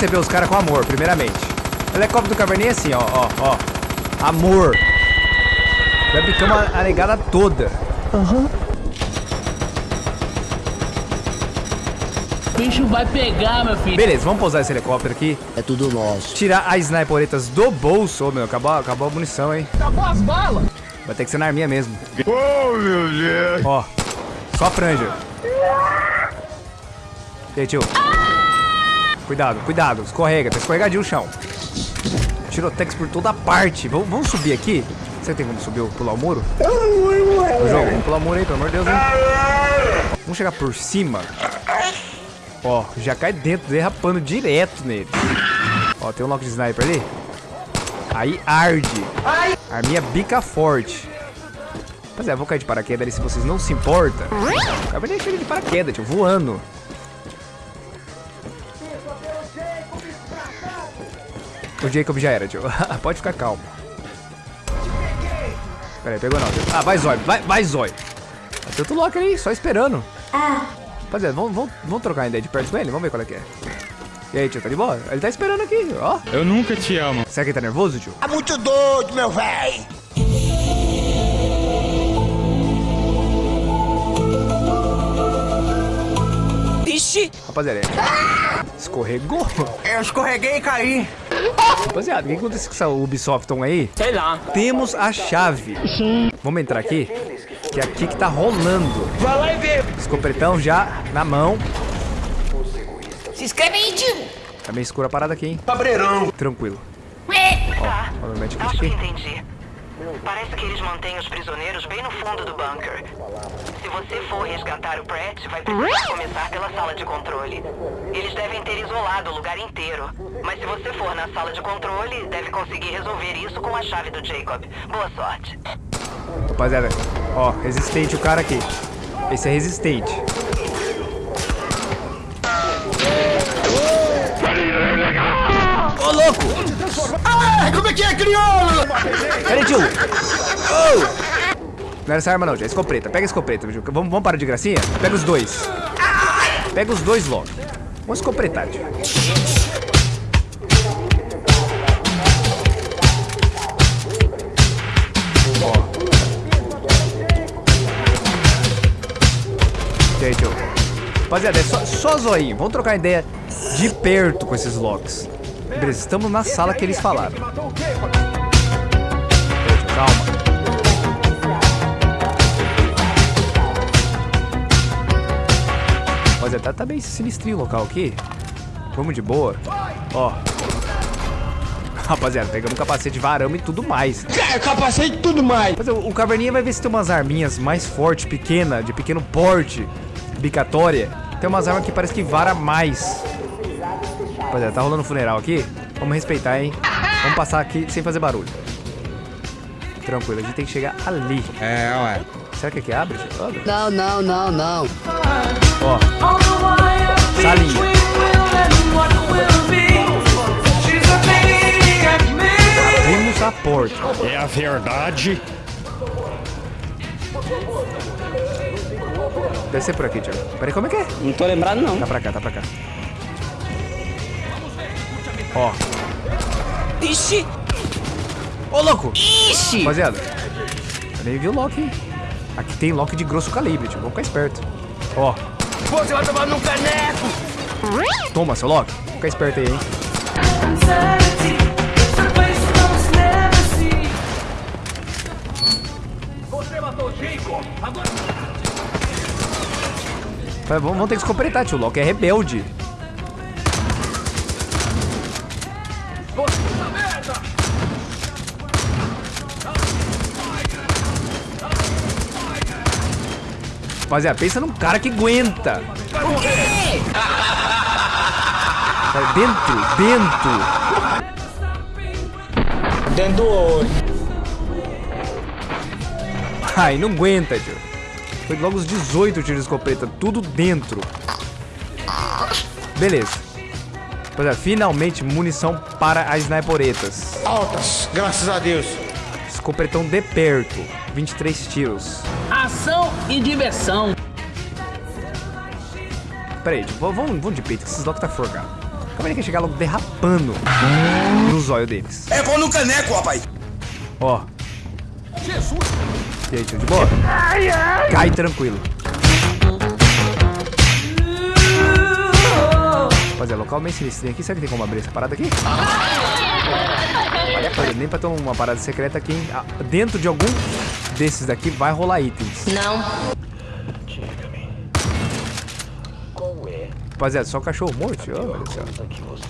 Receber os caras com amor, primeiramente. O helicóptero do caverninha é assim, ó, ó, ó. Amor. Vai picar uma a negada toda. O bicho vai pegar, meu filho. Beleza, vamos pousar esse helicóptero aqui. É tudo nosso. Tirar as sniperetas do bolso. Meu, acabou, acabou a munição, hein? Acabou as balas. Vai ter que ser na arminha mesmo. Oh, meu Deus. Ó, só a franja. E aí, tio? Cuidado, cuidado. Escorrega, tá escorregadinho o chão. Tirotex por toda parte. Vamos, vamos subir aqui? Você tem como subir, pular o muro? Ô, jogo, vamos pular o muro aí, pelo amor de Deus, hein? Vamos chegar por cima. Ó, já cai dentro, derrapando direto nele. Ó, tem um lock de sniper ali. Aí arde. A minha bica forte. Rapaziada, vou cair de paraquedas ali se vocês não se importam. Acabei de cair de paraquedas, tio, voando. O Jacob já era, tio. Pode ficar calmo. Pera aí, pegou não. tio. Ah, vai Zói, vai, vai Zói. Tem outro Loki ali, só esperando. Rapaziada, vamos, vamos, vamos trocar ainda de perto com ele? Vamos ver qual é que é. E aí, tio, tá de boa? Ele tá esperando aqui, ó. Eu nunca te amo. Será que ele tá nervoso, tio? Tá muito doido, meu velho. Ixi. Rapaziada, escorregou. Eu escorreguei e caí. Rapaziada, o que aconteceu com essa Ubisoft aí? Sei lá. Temos a chave. Vamos entrar aqui? Que é aqui que tá rolando. Vai lá e vê. Escopetão já na mão. Se inscreve aí, tio. Tá meio escura a parada aqui, hein? Cabreirão. Tranquilo. Tá, Obviamente acho que aqui. entendi. Parece que eles mantêm os prisioneiros bem no fundo do bunker. Se você for resgatar o Pratt, vai precisar começar pela sala de controle. Eles devem ter isolado o lugar inteiro. Mas se você for na sala de controle, deve conseguir resolver isso com a chave do Jacob. Boa sorte. Rapaziada, ó, resistente o cara aqui. Esse é resistente. Ô, louco! Ah, como é que é, crioulo? Cadê, tio? Oh! Não era essa arma não, já é escopeta. Pega a escopeta, tio. Vamos, vamos parar de gracinha? Pega os dois. Pega os dois logo. Vamos escopetar, tio. E tio? Rapaziada, é só, só zoinho. Vamos trocar ideia de perto com esses locks. Beleza, estamos na sala que eles falaram. Calma. Rapaziada, tá, tá bem sinistrinho o local aqui. Vamos de boa. Ó. Rapaziada, pegamos capacete, varamos e tudo mais. É, capacete e tudo mais. Mas o, o Caverninha vai ver se tem umas arminhas mais fortes, pequena, de pequeno porte, bicatória. Tem umas armas que parece que vara mais. Rapaziada, tá rolando um funeral aqui? Vamos respeitar, hein? Vamos passar aqui sem fazer barulho. Tranquilo, a gente tem que chegar ali. É, ué. Será que aqui abre? Abre. Não, não, não, não. Ó, salinha. Abrimos a porta. É a verdade. Deve ser por aqui, Thiago. Peraí, como é que é? Não tô lembrado, não. Tá pra cá, tá pra cá. Ó. Ixi. Ô, louco! Ixi. Rapaziada, eu nem vi o lock, hein? Aqui tem lock de grosso calibre, tio. Vamos ficar esperto. Ó, Você vai tomar no caneco. toma, seu lock. Fica esperto aí, hein? Vamos, vamos ter que se completar, tio. O Loki é rebelde. Rapaziada, pensa num cara que aguenta. Vai Dentro, dentro. Dentro do olho. Ai, não aguenta, tio. Foi logo os 18 tiros de escopeta, tudo dentro. Beleza. Rapaziada, finalmente munição para as sniperetas. Altas, graças a Deus. Escopetão de perto, 23 tiros. Ação e diversão. Pera aí, tio, vamos, vamos de peito, que esses locks tá forgado. Caverninha quer chegar logo derrapando no zóio deles. É pão no caneco, rapaz. Ó. E aí, tio, de boa? Cai tranquilo. Rapaziada, local bem sinistro. Aqui, será que tem como abrir essa parada aqui? Rapaziada, nem pra ter uma parada secreta aqui, hein? Ah, Dentro de algum desses daqui vai rolar itens. Não. Rapaziada, só cachorro morto? Oh, meu Deus.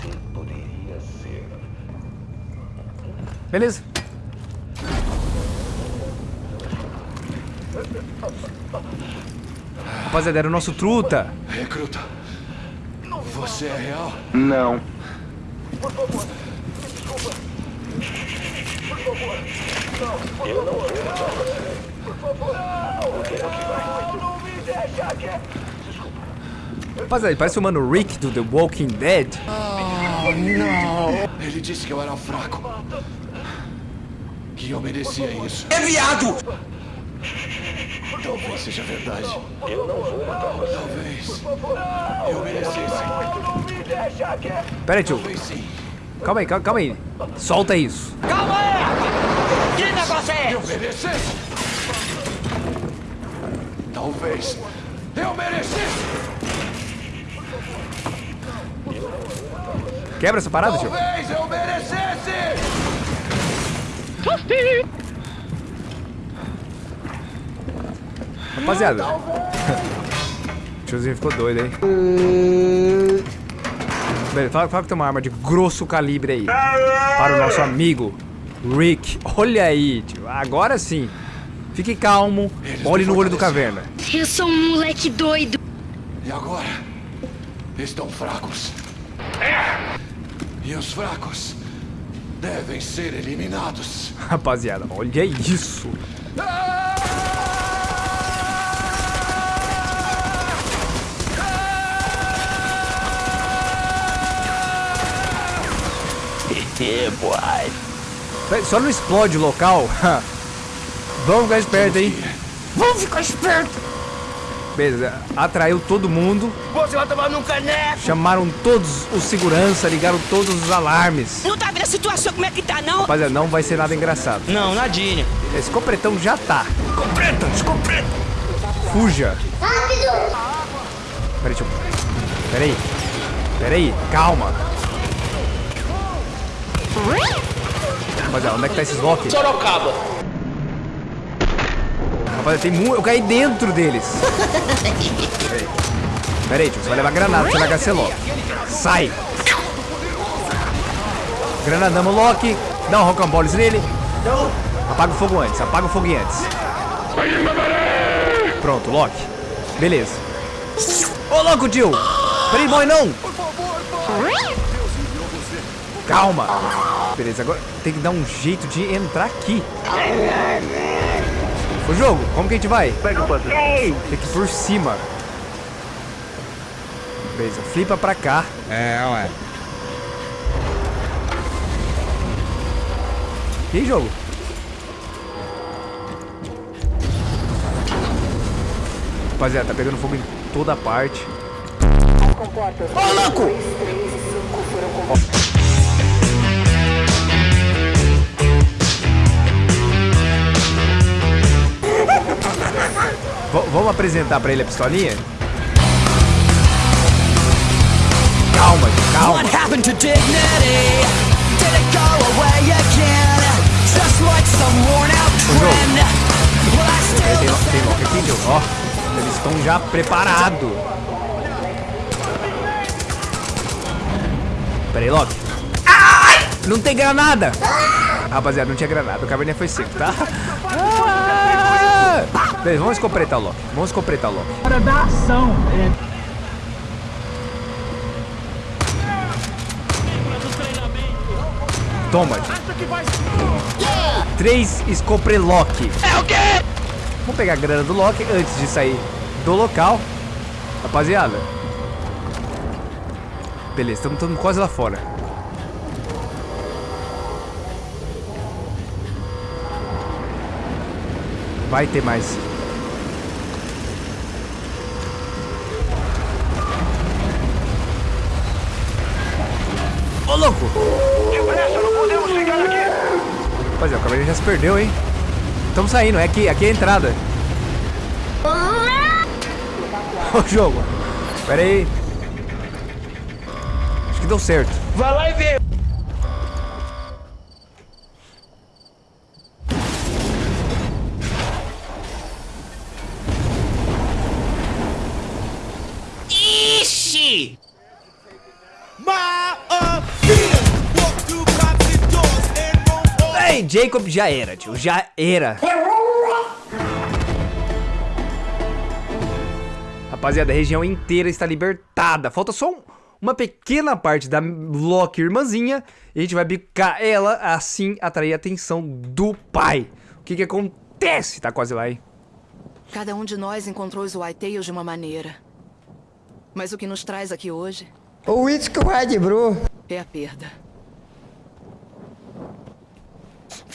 Beleza. Rapaziada, era o nosso truta. Recruta, você é real? Não. Rapaziada, parece o mano Rick do The Walking Dead. Ele disse que eu era fraco. Que eu merecia isso. É viado! Talvez seja verdade. Eu não vou matar você. Talvez. Eu merecesse. Pera aí, tio. Calma aí, calma, calma aí. Solta isso. Calma aí! Que negócio é Eu esse? merecesse. Talvez. Eu merecesse. Quebra essa parada, tio. Talvez eu merecesse. Rapaziada. O tiozinho ficou doido, hein? Beleza, fala, fala que tem uma arma de grosso calibre aí. Para o nosso amigo Rick. Olha aí, tio. Agora sim. Fique calmo. Olhe no olho do caverna. Eu sou um moleque doido. E agora? Estão fracos. E os fracos devem ser eliminados. Rapaziada, olha isso. Véi, Só não explode o local. Vamos ficar esperto, hein? Vamos ficar esperto. Beleza, atraiu todo mundo. Você vai tomar num caneco! Chamaram todos os segurança, ligaram todos os alarmes. Não tá vendo a situação como é que tá, não? Rapaziada, não vai ser nada engraçado. Não, nadinha. Esse copretão já tá. Escopeta, escopeta. Fuja. Peraí, deixa eu... Peraí. Peraí, calma. Rapaziada, onde é que tá esses Loki? Sorocaba. Rapaziada, tem muito... Eu caí dentro deles. Peraí. Peraí, tio. Você vai levar granada, você vai HC Loki. Sai. Granadamos o Loki. Dá um rocamboles nele. Apaga o fogo antes, apaga o fogo antes. Pronto, Loki. Beleza. Ô, louco, tio! Peraí, boy, não! Calma. Beleza, agora tem que dar um jeito de entrar aqui. O jogo, como que a gente vai? Pega o patrão. Tem que ir por cima. Beleza, flipa pra cá. É, ué. E aí, jogo? Rapaziada, tá pegando fogo em toda parte. Ô, louco! V- vamos apresentar pra ele a pistolinha? Calma, calma. What happened to dignity? Did it go away again? Just like some worn out trend? Will I Tem, still tem lock aqui, jogo. Ó, eles estão já preparados. Pera aí, Loki. Não tem granada! Rapaziada, não tinha granada. O caverninha foi seco, tá? Beleza, vamos escopretar o Loki. Vamos escopretar o Loki. Hora da ação. É, Toma. Três Scoprelock. É o quê? Vamos pegar a grana do Loki antes de sair do local. Rapaziada. Beleza, estamos quase lá fora. Vai ter mais. Louco! Depressa, não podemos ficar aqui! Rapaziada, o cavaleiro já se perdeu, hein? Estamos saindo, é aqui, aqui é a entrada. Ô jogo. Pera aí. Acho que deu certo. Vai lá e vê! Jacob já era, tio. Já era. Rapaziada, a região inteira está libertada. Falta só um- uma pequena parte da Loki irmãzinha. E a gente vai bicar ela, assim atrair a atenção do pai. O que que acontece? Tá quase lá, hein? Cada um de nós encontrou os White Tails de uma maneira. Mas o que nos traz aqui hoje O Red, bro. é a perda.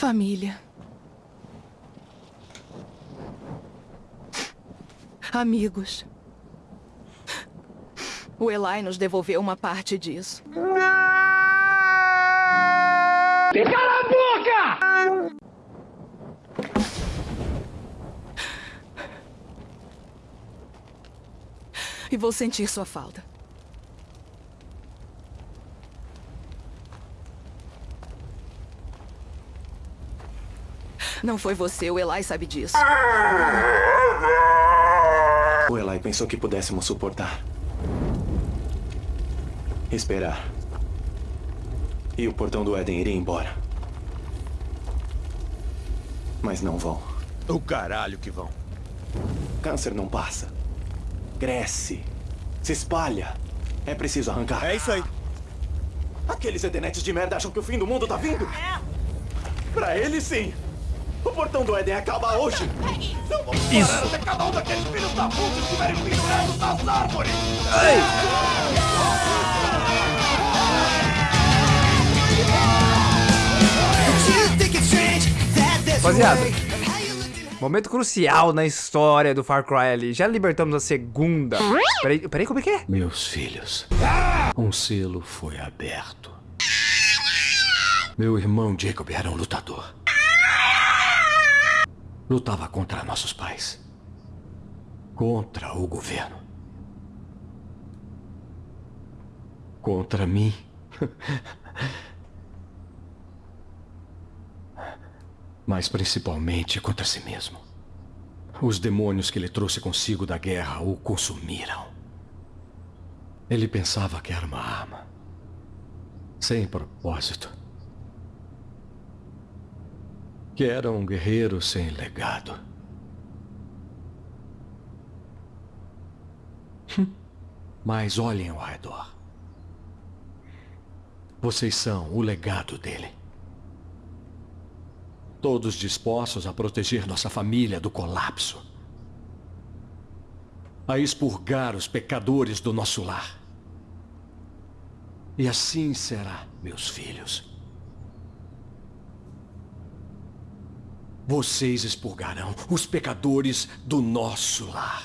Família. Amigos. O Eli nos devolveu uma parte disso. E vou sentir sua falta. Não foi você, o Eli sabe disso. O Eli pensou que pudéssemos suportar. Esperar. E o portão do Éden iria embora. Mas não vão. O caralho que vão. Câncer não passa. Cresce. Se espalha. É preciso arrancar. É isso aí. Aqueles edenetes de merda acham que o fim do mundo tá vindo? Pra eles, sim. O portão do Éden acaba hoje. Não vamos parar até cada um daqueles filhos da puta estiverem pendurados nas árvores! Rapaziada, momento crucial na história do Far Cry ali. Já libertamos a segunda. Peraí, peraí, como é que é? Meus filhos, um selo foi aberto. Meu irmão Jacob era um lutador. Lutava contra nossos pais. Contra o governo. Contra mim. Mas principalmente contra si mesmo. Os demônios que ele trouxe consigo da guerra o consumiram. Ele pensava que era uma arma. Sem propósito. Que era um guerreiro sem legado. Hum. Mas olhem ao redor. Vocês são o legado dele. Todos dispostos a proteger nossa família do colapso. A expurgar os pecadores do nosso lar. E assim será, meus filhos. Vocês expurgarão os pecadores do nosso lar.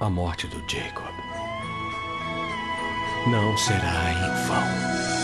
A morte do Jacob não será em vão.